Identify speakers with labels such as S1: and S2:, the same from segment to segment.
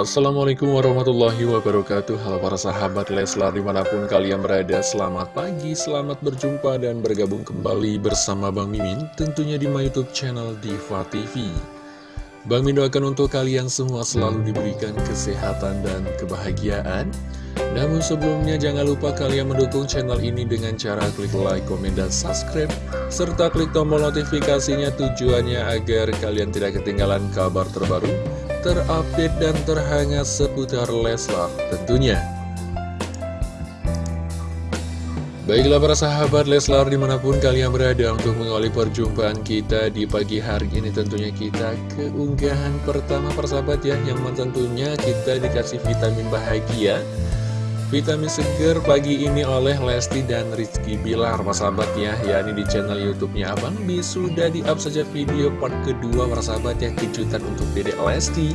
S1: Assalamualaikum warahmatullahi wabarakatuh. Halo para sahabat Leslar di mana pun kalian berada Selamat pagi, selamat berjumpa dan bergabung kembali bersama Bang Mimin Tentunya di my youtube channel Diva TV Bang Mimin doakan untuk kalian semua selalu diberikan kesehatan dan kebahagiaan. Namun sebelumnya jangan lupa kalian mendukung channel ini dengan cara klik like, komen, dan subscribe Serta klik tombol notifikasinya tujuannya agar kalian tidak ketinggalan kabar terbaru terupdate dan terhangat seputar Leslar tentunya. Baiklah para sahabat Leslar di mana pun kalian berada untuk mengawali perjumpaan kita di pagi hari ini tentunya kita keunggahan pertama persahabat ya yang tentunya kita dikasih vitamin bahagia Vitamin seger pagi ini oleh Lesti dan Rizky Bilar. Sahabat ya yakni di channel youtube-nya Abang Bi sudah di-up saja video part kedua sahabat ya kejutan untuk dedek Lesti.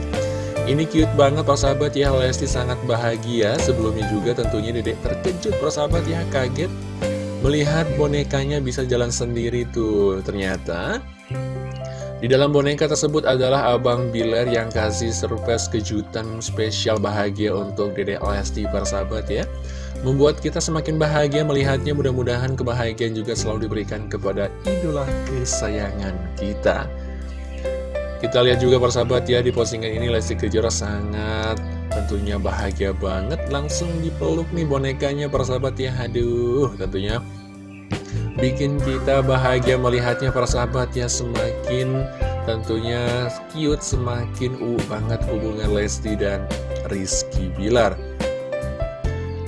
S1: Ini cute banget sahabat ya Lesti sangat bahagia. Sebelumnya juga tentunya dedek terkejut sahabat ya kaget melihat bonekanya bisa jalan sendiri tuh. Ternyata di dalam boneka tersebut adalah Abang Bilar yang kasih surprise kejutan spesial bahagia untuk Dede Lesti persahabat ya. Membuat kita semakin bahagia melihatnya mudah-mudahan kebahagiaan juga selalu diberikan kepada idola kesayangan kita. Kita lihat juga persahabat ya di postingan ini Lesti Kejora sangat tentunya bahagia banget langsung dipeluk nih bonekanya persahabat ya. Aduh tentunya bikin kita bahagia melihatnya para sahabat ya semakin tentunya cute semakin uh banget hubungan Lesti dan Rizky Bilar.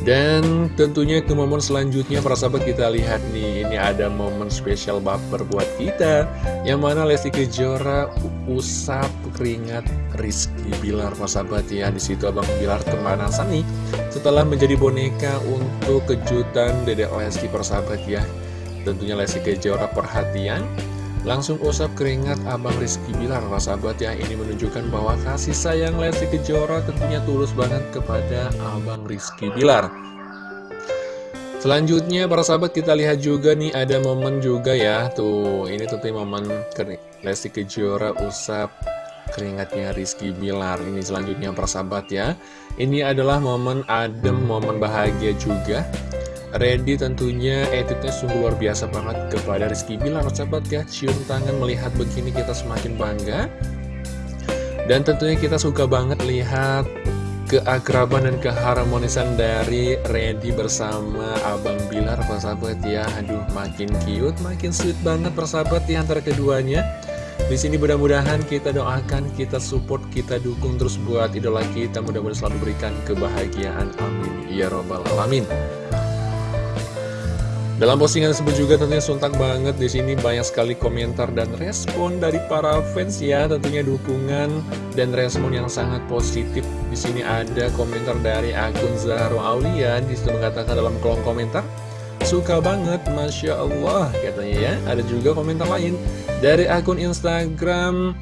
S1: Dan tentunya ke momen selanjutnya para sahabat kita lihat nih ini ada momen spesial baper buat kita yang mana Lesti Kejora usap keringat Rizky Bilar para sahabat ya. Di situ Abang Bilar kemanasan nih setelah menjadi boneka untuk kejutan Dedek Lesti persahabat ya Tentunya Lesti Kejora perhatian. Langsung usap keringat Abang Rizky Bilar Sahabat ya. Ini menunjukkan bahwa kasih sayang Lesti Kejora tentunya tulus banget kepada Abang Rizky Bilar. Selanjutnya para sahabat kita lihat juga nih ada momen juga ya. Tuh ini tentunya momen Lesti Kejora usap keringatnya Rizky Bilar. Ini selanjutnya para sahabat ya. Ini adalah momen adem, momen bahagia juga Randy tentunya attitude sungguh luar biasa banget kepada Rizky Bilar Sahabat ya, cium tangan melihat begini kita semakin bangga Dan tentunya kita suka banget lihat keakraban dan keharmonisan dari Randy bersama Abang Bilar persahabat ya Aduh makin cute, makin sweet banget persahabat ya antara keduanya di sini mudah-mudahan kita doakan, kita support, kita dukung terus buat idola kita. Mudah-mudahan selalu berikan kebahagiaan. Amin. Ya Robbal Alamin. Dalam postingan tersebut juga tentunya suntak banget. Di sini banyak sekali komentar dan respon dari para fans ya, tentunya dukungan dan respon yang sangat positif. Di sini ada komentar dari akun Zahro Aulia. Di situ mengatakan dalam kolom komentar Suka banget, Masya Allah katanya ya. Ada juga komentar lain dari akun Instagram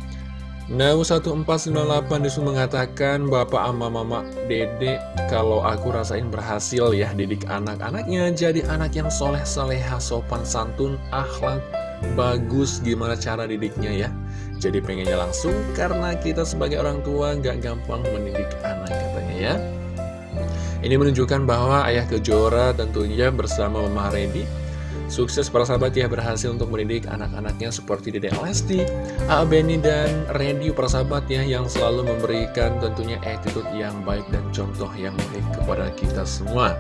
S1: Nau 1498 di situ mengatakan Bapak ama mama dede Kalau aku rasain berhasil ya Didik anak-anaknya jadi anak yang soleh soleha sopan santun akhlak bagus gimana cara didiknya ya? Jadi pengennya langsung karena kita sebagai orang tua gak gampang mendidik anak katanya ya. Ini menunjukkan bahwa ayah kejora tentunya bersama Mama Redi Sukses para sahabat ya berhasil untuk mendidik anak-anaknya seperti Dede Lesti, A. Benny, dan Randy para sahabat ya yang selalu memberikan tentunya attitude yang baik dan contoh yang baik kepada kita semua.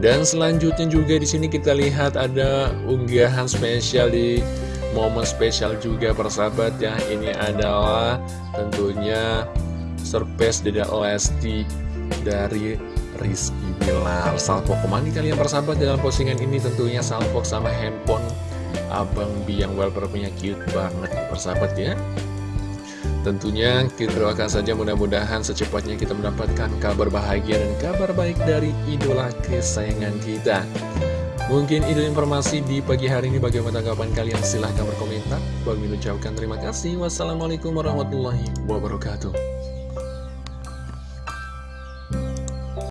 S1: Dan selanjutnya juga di sini kita lihat ada unggahan spesial di momen spesial juga para sahabat ya. Ini adalah tentunya surprise Dede Lesti dari Rizky Bilar. Salvo ke mana kalian persahabat dalam postingan ini tentunya salvo sama handphone Abang Bi yang wallpapernya cute banget persahabat ya. Tentunya kita doakan saja mudah-mudahan secepatnya kita mendapatkan kabar bahagia dan kabar baik dari idola kesayangan kita. Mungkin ide informasi di pagi hari ini. Bagaimana tanggapan kalian? Silahkan berkomentar. Bagi ucapkan terima kasih. Wassalamualaikum warahmatullahi wabarakatuh